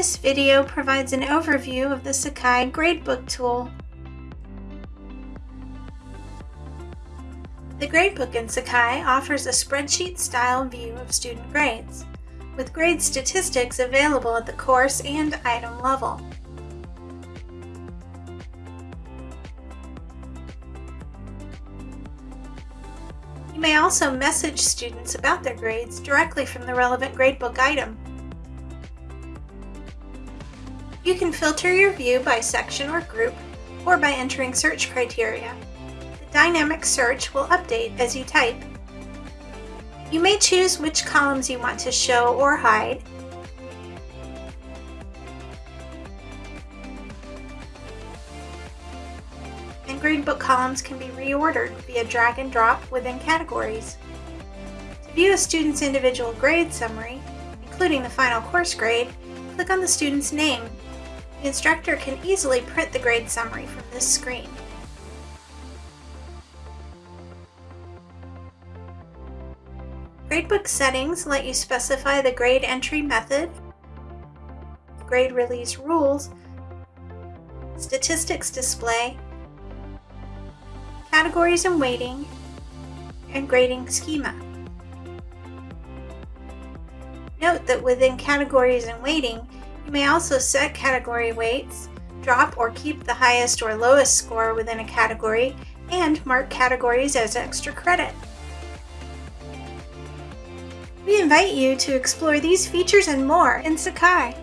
This video provides an overview of the Sakai Gradebook tool. The Gradebook in Sakai offers a spreadsheet-style view of student grades, with grade statistics available at the course and item level. You may also message students about their grades directly from the relevant gradebook item. You can filter your view by section or group, or by entering search criteria. The dynamic search will update as you type. You may choose which columns you want to show or hide, and gradebook columns can be reordered via drag and drop within categories. To view a student's individual grade summary, including the final course grade, click on the student's name. The instructor can easily print the grade summary from this screen. Gradebook settings let you specify the grade entry method, grade release rules, statistics display, categories and weighting, and grading schema. Note that within categories and weighting, you may also set category weights, drop or keep the highest or lowest score within a category, and mark categories as extra credit. We invite you to explore these features and more in Sakai.